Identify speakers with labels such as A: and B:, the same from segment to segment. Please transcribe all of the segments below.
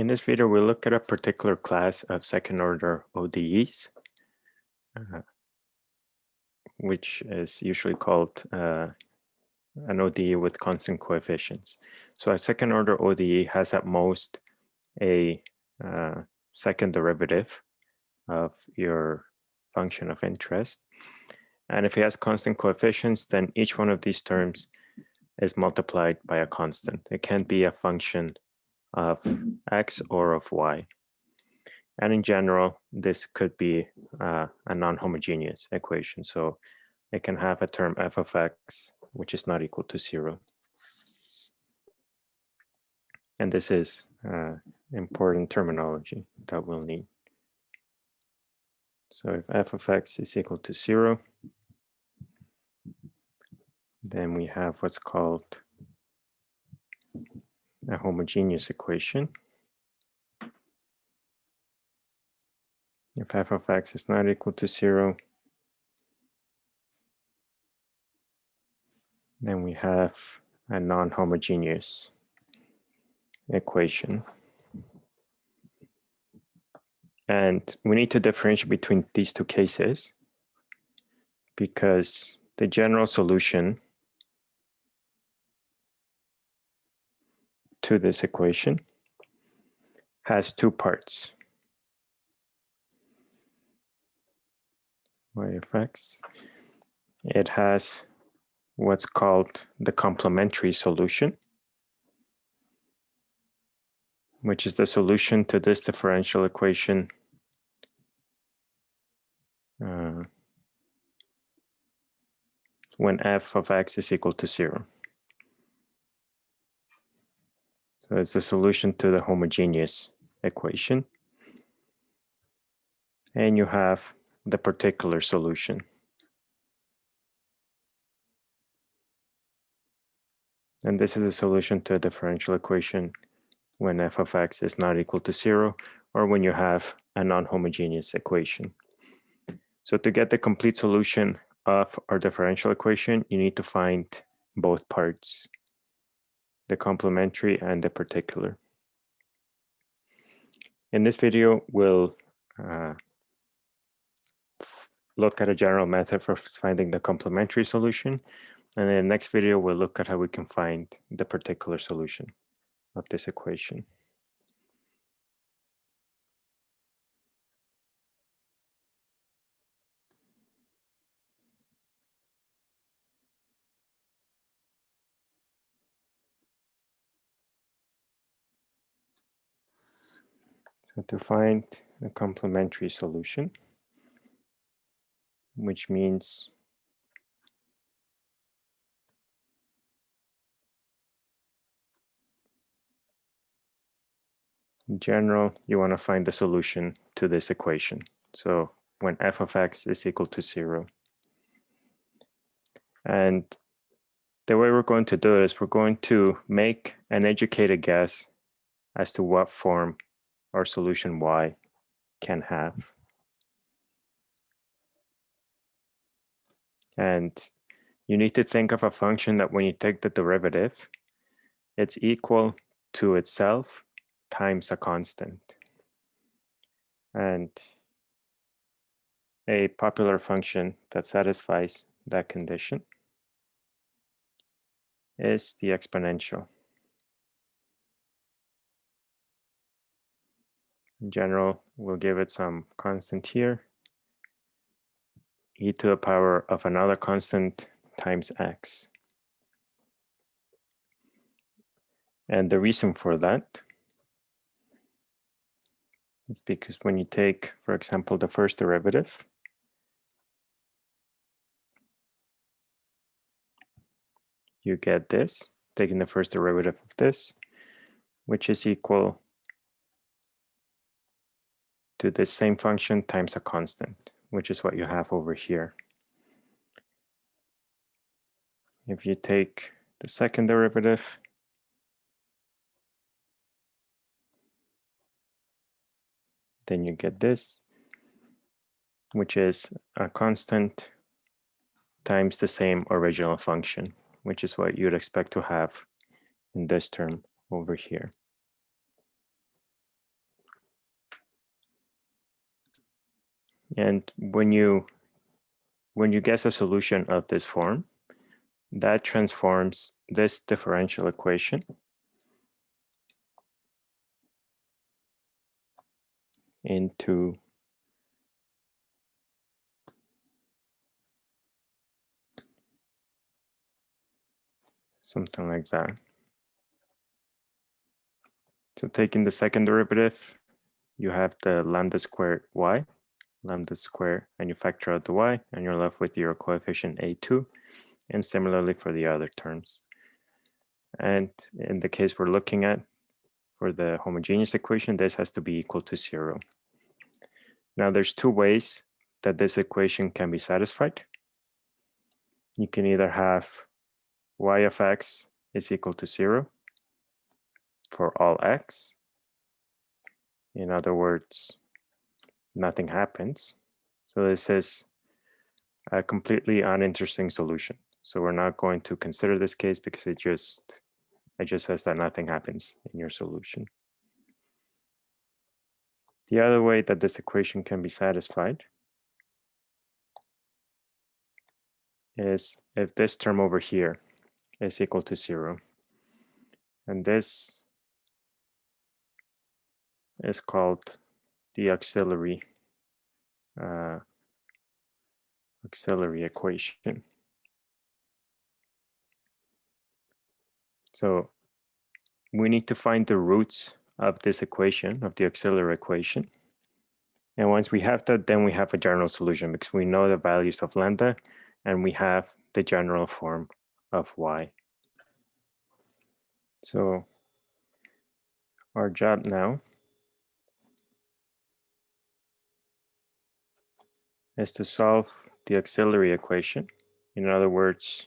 A: In this video, we'll look at a particular class of second order ODEs, uh, which is usually called uh, an ODE with constant coefficients. So a second order ODE has at most a uh, second derivative of your function of interest. And if it has constant coefficients, then each one of these terms is multiplied by a constant. It can't be a function of x or of y. And in general, this could be uh, a non-homogeneous equation. So it can have a term f of x, which is not equal to zero. And this is uh, important terminology that we'll need. So if f of x is equal to zero, then we have what's called a homogeneous equation. If f of x is not equal to zero, then we have a non-homogeneous equation. And we need to differentiate between these two cases because the general solution to this equation has two parts. y of x. It has what's called the complementary solution, which is the solution to this differential equation uh, when f of x is equal to zero. So it's the solution to the homogeneous equation. And you have the particular solution. And this is a solution to a differential equation when f of x is not equal to zero or when you have a non-homogeneous equation. So to get the complete solution of our differential equation, you need to find both parts the complementary and the particular. In this video, we'll uh, look at a general method for finding the complementary solution. And in the next video, we'll look at how we can find the particular solution of this equation. To find a complementary solution, which means in general, you want to find the solution to this equation. So when f of x is equal to zero. And the way we're going to do it is we're going to make an educated guess as to what form our solution y can have. And you need to think of a function that when you take the derivative, it's equal to itself times a constant. And a popular function that satisfies that condition is the exponential. In general, we'll give it some constant here, e to the power of another constant times x. And the reason for that is because when you take, for example, the first derivative, you get this, taking the first derivative of this, which is equal to this same function times a constant, which is what you have over here. If you take the second derivative, then you get this, which is a constant times the same original function, which is what you'd expect to have in this term over here. And when you when you guess a solution of this form, that transforms this differential equation into something like that. So taking the second derivative, you have the lambda squared y, lambda squared, and you factor out the y, and you're left with your coefficient a2, and similarly for the other terms. And in the case we're looking at, for the homogeneous equation, this has to be equal to zero. Now there's two ways that this equation can be satisfied. You can either have y of x is equal to zero for all x. In other words, nothing happens. So this is a completely uninteresting solution. So we're not going to consider this case because it just it just says that nothing happens in your solution. The other way that this equation can be satisfied is if this term over here is equal to zero. And this is called the auxiliary uh, auxiliary equation. So we need to find the roots of this equation, of the auxiliary equation. And once we have that, then we have a general solution because we know the values of lambda and we have the general form of y. So our job now is to solve the auxiliary equation. In other words,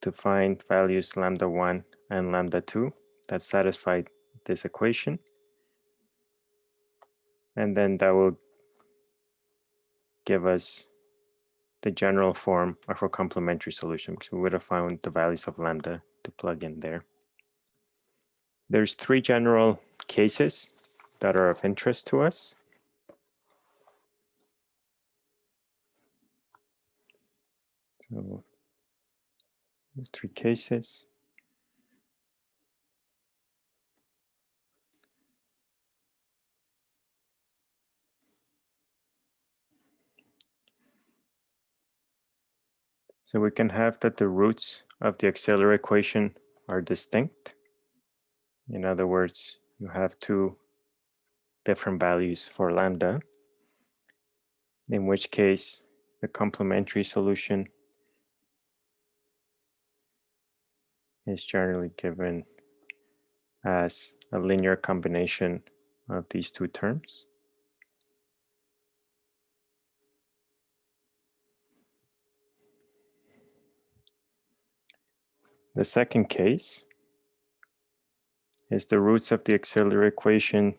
A: to find values lambda 1 and lambda 2 that satisfy this equation. And then that will give us the general form of our complementary solution because we would have found the values of lambda to plug in there. There's three general cases that are of interest to us. So three cases. So we can have that the roots of the auxiliary equation are distinct. In other words, you have two different values for lambda, in which case the complementary solution is generally given as a linear combination of these two terms. The second case is the roots of the auxiliary equation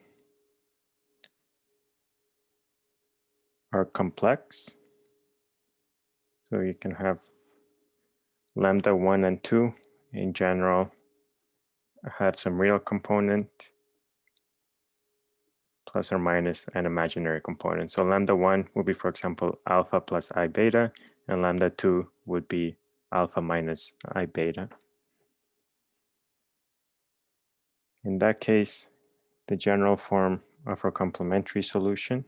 A: are complex. So you can have lambda 1 and 2 in general have some real component plus or minus an imaginary component. So lambda 1 would be, for example, alpha plus i beta, and lambda 2 would be alpha minus i beta. In that case, the general form of our complementary solution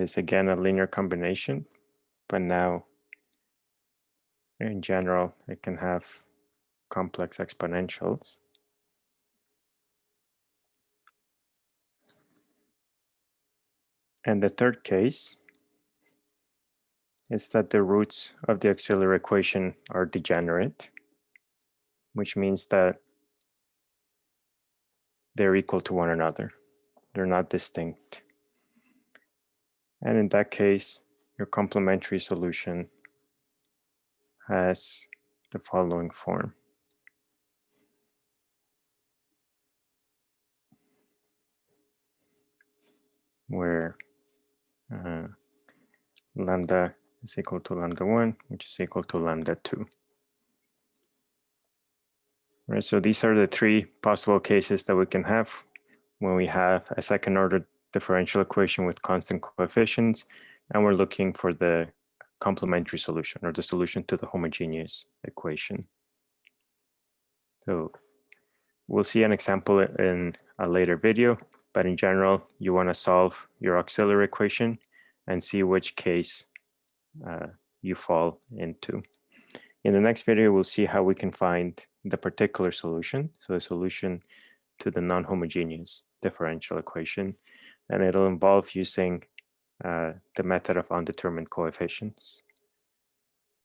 A: is again a linear combination, but now in general, it can have complex exponentials. And the third case is that the roots of the auxiliary equation are degenerate, which means that they're equal to one another. They're not distinct. And in that case, your complementary solution has the following form. where uh, lambda is equal to lambda 1, which is equal to lambda 2. Right, so these are the three possible cases that we can have when we have a second order differential equation with constant coefficients, and we're looking for the complementary solution or the solution to the homogeneous equation. So we'll see an example in a later video, but in general, you want to solve your auxiliary equation and see which case uh, you fall into. In the next video, we'll see how we can find the particular solution, so a solution to the non-homogeneous differential equation, and it'll involve using uh, the method of undetermined coefficients.